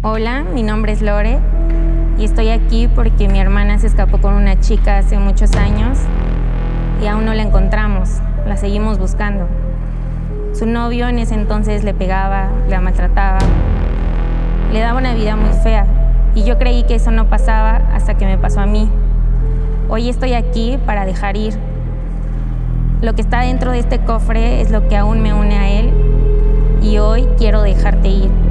Hola, mi nombre es Lore y estoy aquí porque mi hermana se escapó con una chica hace muchos años y aún no la encontramos, la seguimos buscando. Su novio en ese entonces le pegaba, la maltrataba, le daba una vida muy fea y yo creí que eso no pasaba hasta que me pasó a mí. Hoy estoy aquí para dejar ir. Lo que está dentro de este cofre es lo que aún me une a él y hoy quiero dejarte ir.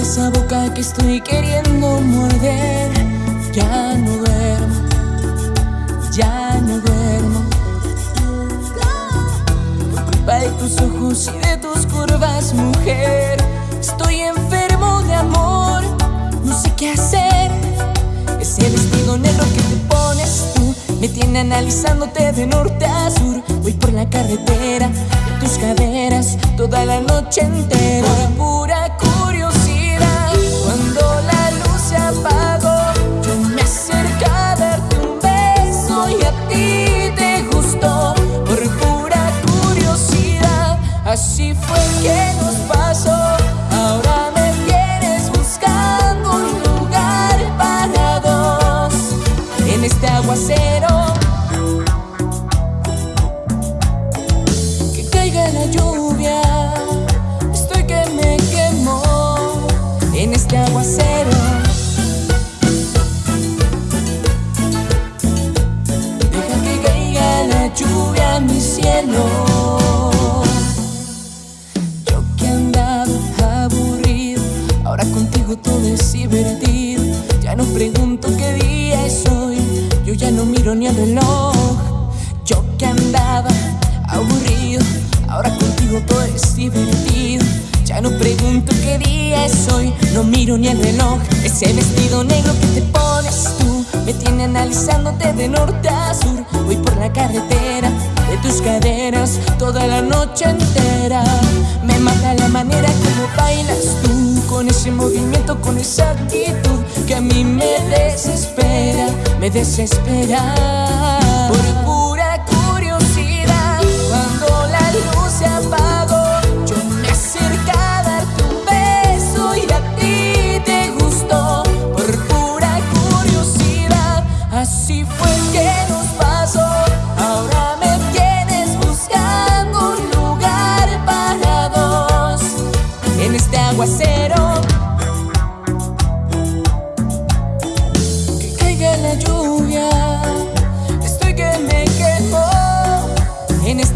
Esa boca que estoy queriendo morder. Ya no duermo, ya no duermo. Por culpa de tus ojos y de tus curvas, mujer. Estoy enfermo de amor, no sé qué hacer. Ese vestido negro que te pones tú me tiene analizándote de norte a sur. Voy por la carretera de tus caderas toda la noche entera. Aguacero. Que caiga la lluvia. Estoy que me quemo en este aguacero. Deja que caiga la lluvia mi cielo. todo es divertido. Ya no pregunto ni el reloj. Yo que andaba aburrido, ahora contigo todo es divertido. Ya no pregunto qué día es hoy, no miro ni el reloj. Ese vestido negro que te pones tú me tiene analizándote de norte a sur. Voy por la carretera de tus caderas toda la noche entera. Me mata la manera como bailas me desespera.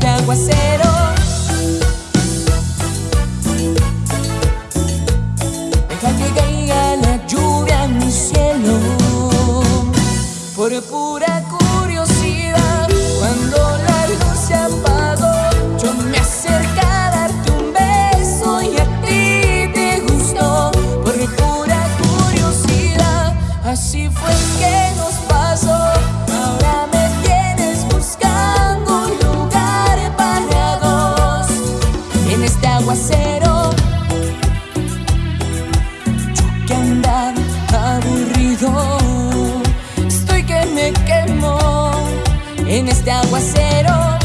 de aguacero. Deja que caiga la lluvia en mi cielo por pura curiosidad. Cuando la luz se apagó, yo me acerqué a darte un beso y a ti te gustó por pura curiosidad. Así fue que nos aguacero. Yo que andaba aburrido, estoy que me quemo en este aguacero.